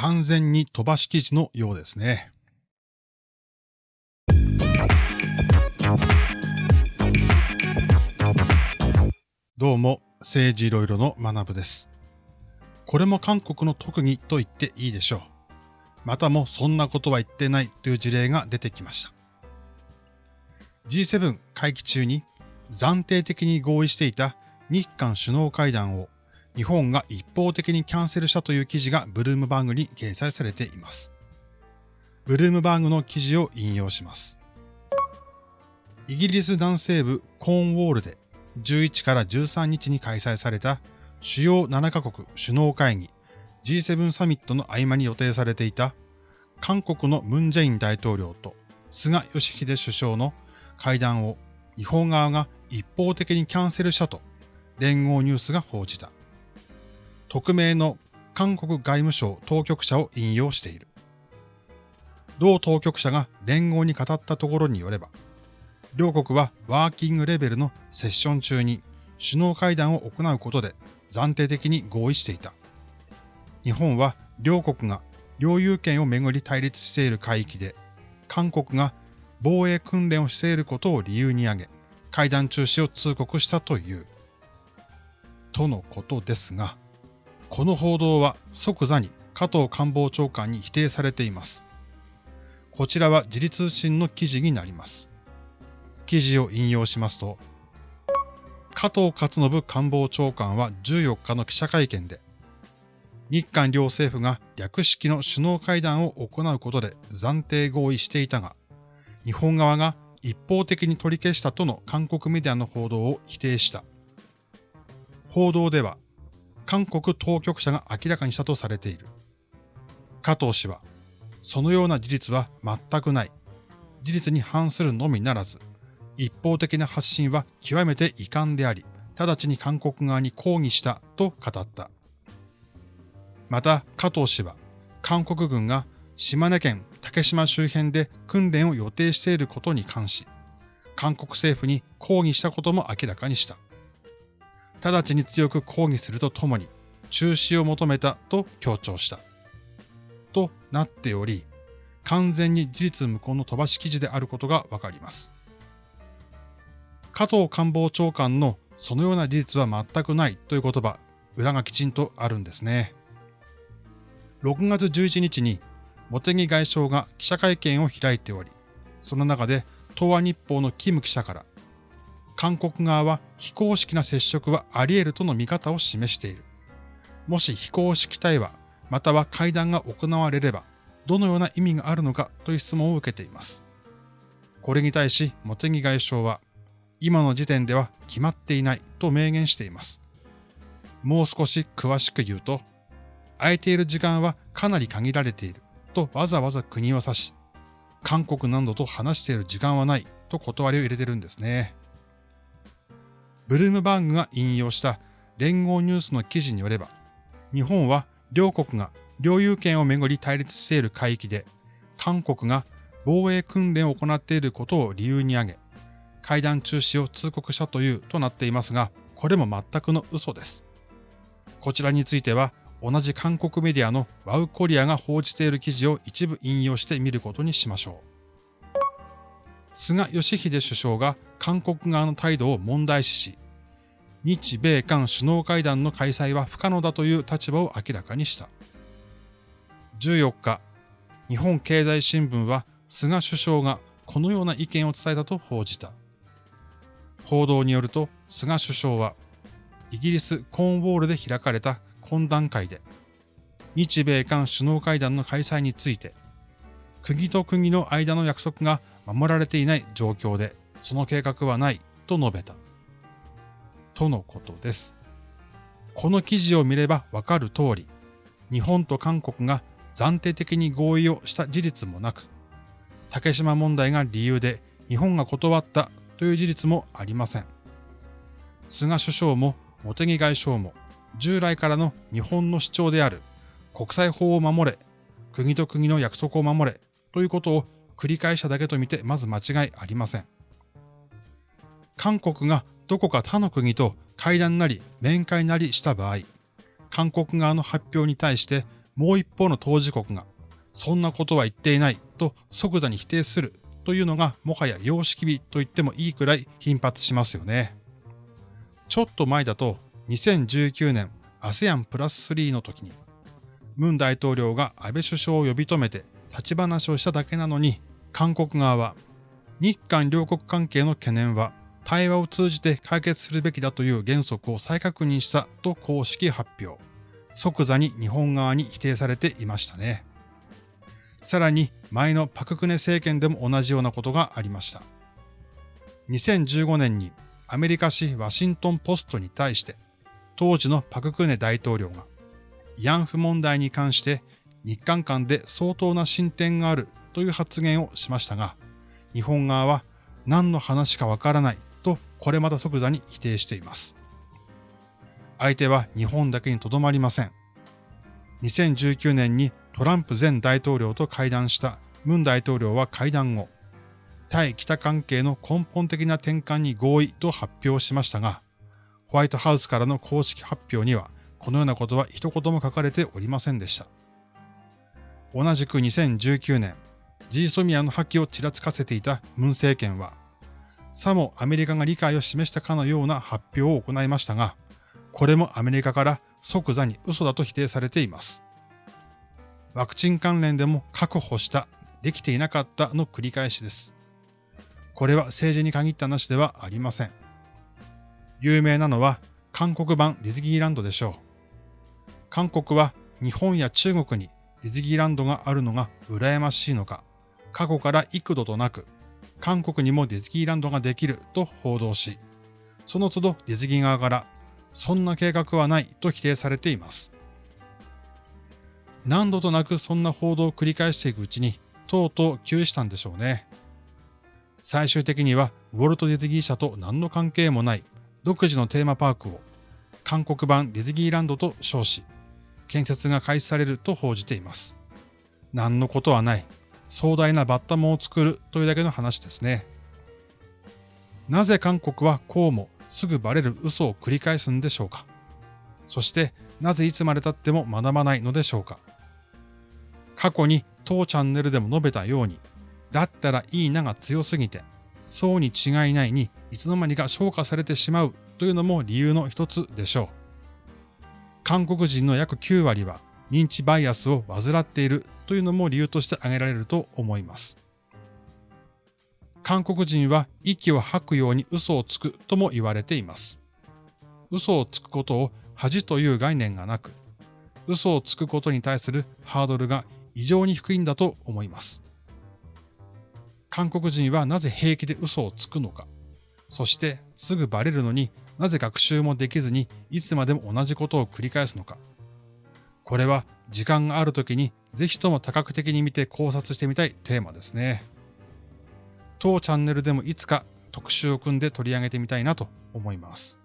完全に飛ばし記事のようですね。どうも、政治いろいろの学部です。これも韓国の特技と言っていいでしょう。またもそんなことは言ってないという事例が出てきました。G7 会期中に暫定的に合意していた日韓首脳会談を日本が一方的にキャンセルしたという記事がブルームバーグに掲載されています。ブルームバーグの記事を引用します。イギリス南西部コーンウォールで11から13日に開催された主要7カ国首脳会議 G7 サミットの合間に予定されていた韓国のムン・ジェイン大統領と菅義偉首相の会談を日本側が一方的にキャンセルしたと連合ニュースが報じた。匿名の韓国外務省当局者を引用している。同当局者が連合に語ったところによれば、両国はワーキングレベルのセッション中に首脳会談を行うことで暫定的に合意していた。日本は両国が領有権をめぐり対立している海域で、韓国が防衛訓練をしていることを理由に挙げ、会談中止を通告したという。とのことですが、この報道は即座に加藤官房長官に否定されています。こちらは自立通信の記事になります。記事を引用しますと、加藤勝信官房長官は14日の記者会見で、日韓両政府が略式の首脳会談を行うことで暫定合意していたが、日本側が一方的に取り消したとの韓国メディアの報道を否定した。報道では、韓国当局者が明らかにしたとされている。加藤氏は、そのような事実は全くない。事実に反するのみならず、一方的な発信は極めて遺憾であり、直ちに韓国側に抗議したと語った。また、加藤氏は、韓国軍が島根県竹島周辺で訓練を予定していることに関し、韓国政府に抗議したことも明らかにした。直ちに強く抗議するとともに中止を求めたと強調した。となっており、完全に事実無根の飛ばし記事であることがわかります。加藤官房長官のそのような事実は全くないという言葉、裏がきちんとあるんですね。6月11日に茂木外相が記者会見を開いており、その中で東亜日報のキム記者から韓国側は非公式な接触はあり得るとの見方を示している。もし非公式対話、または会談が行われれば、どのような意味があるのかという質問を受けています。これに対し、茂木外相は、今の時点では決まっていないと明言しています。もう少し詳しく言うと、空いている時間はかなり限られているとわざわざ国を指し、韓国などと話している時間はないと断りを入れてるんですね。ブルームバーグが引用した連合ニュースの記事によれば、日本は両国が領有権をめぐり対立している海域で、韓国が防衛訓練を行っていることを理由に挙げ、会談中止を通告したというとなっていますが、これも全くの嘘です。こちらについては、同じ韓国メディアのワウコリアが報じている記事を一部引用してみることにしましょう。菅義偉首相が韓国側の態度を問題視し、日米韓首脳会談の開催は不可能だという立場を明らかにした。14日、日本経済新聞は菅首相がこのような意見を伝えたと報じた。報道によると菅首相はイギリス・コーンウォールで開かれた懇談会で日米韓首脳会談の開催について国と国の間の約束が守られていない状況でその計画はないと述べた。とのことです。この記事を見ればわかる通り、日本と韓国が暫定的に合意をした事実もなく、竹島問題が理由で日本が断ったという事実もありません。菅首相も茂木外相も従来からの日本の主張である国際法を守れ、国と国の約束を守れということを繰り返しただけとみてまず間違いありません。韓国がどこか他の国と会談なり面会なりした場合、韓国側の発表に対してもう一方の当事国が、そんなことは言っていないと即座に否定するというのがもはや様式美と言ってもいいくらい頻発しますよね。ちょっと前だと2019年 ASEAN プラス3の時に、ムン大統領が安倍首相を呼び止めて立ち話をしただけなのに、韓国側は日韓両国関係の懸念は対話を通じて解決するべきだという原則を再確認したと公式発表。即座に日本側に否定されていましたね。さらに前のパククネ政権でも同じようなことがありました。2015年にアメリカ紙ワシントンポストに対して当時のパククネ大統領が慰安婦問題に関して日韓間で相当な進展があるという発言をしましたが、日本側は何の話かわからないこれまた即座に否定しています。相手は日本だけにとどまりません。2019年にトランプ前大統領と会談したムン大統領は会談後、対北関係の根本的な転換に合意と発表しましたが、ホワイトハウスからの公式発表にはこのようなことは一言も書かれておりませんでした。同じく2019年、ジーソミアの破棄をちらつかせていたムン政権は、さもアメリカが理解を示したかのような発表を行いましたが、これもアメリカから即座に嘘だと否定されています。ワクチン関連でも確保した、できていなかったの繰り返しです。これは政治に限った話ではありません。有名なのは韓国版ディズニーランドでしょう。韓国は日本や中国にディズニーランドがあるのが羨ましいのか、過去から幾度となく、韓国にもディズニーランドができると報道し、その都度ディズニー側から、そんな計画はないと否定されています。何度となくそんな報道を繰り返していくうちに、とうとう窮したんでしょうね。最終的にはウォルト・ディズニー社と何の関係もない独自のテーマパークを韓国版ディズニーランドと称し、建設が開始されると報じています。何のことはない。壮大なバッタモンを作るというだけの話ですね。なぜ韓国はこうもすぐバレる嘘を繰り返すんでしょうか？そしてなぜいつまで経っても学ばないのでしょうか？過去に当チャンネルでも述べたように、だったらいいなが強すぎて、そうに違いないにいつの間にか消化されてしまうというのも理由の一つでしょう。韓国人の約9割は認知バイアスを患っているというのも理由として挙げられると思います。韓国人は息を吐くように嘘をつくとも言われています。嘘をつくことを恥という概念がなく、嘘をつくことに対するハードルが異常に低いんだと思います。韓国人はなぜ平気で嘘をつくのか、そしてすぐバレるのになぜ学習もできずにいつまでも同じことを繰り返すのか。これは時間がある時にぜひとも多角的に見て考察してみたいテーマですね。当チャンネルでもいつか特集を組んで取り上げてみたいなと思います。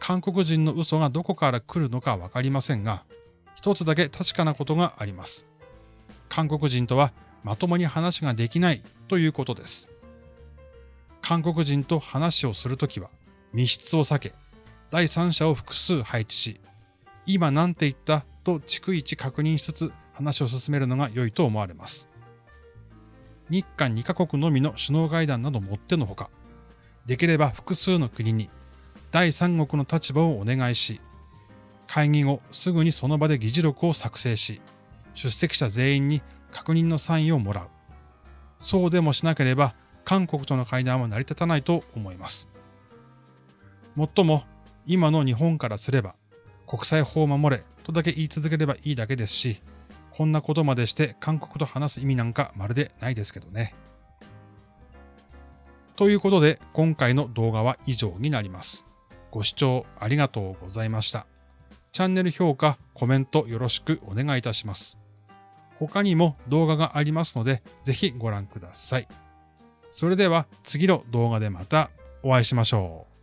韓国人の嘘がどこから来るのかわかりませんが、一つだけ確かなことがあります。韓国人とはまともに話ができないということです。韓国人と話をするときは、密室を避け、第三者を複数配置し、今何て言ったと逐一確認しつつ話を進めるのが良いと思われます。日韓2カ国のみの首脳会談などもってのほか、できれば複数の国に第三国の立場をお願いし、会議後すぐにその場で議事録を作成し、出席者全員に確認のサインをもらう。そうでもしなければ韓国との会談は成り立たないと思います。もっとも、今の日本からすれば、国際法を守れとだけ言い続ければいいだけですし、こんなことまでして韓国と話す意味なんかまるでないですけどね。ということで、今回の動画は以上になります。ご視聴ありがとうございました。チャンネル評価、コメントよろしくお願いいたします。他にも動画がありますので、ぜひご覧ください。それでは次の動画でまたお会いしましょう。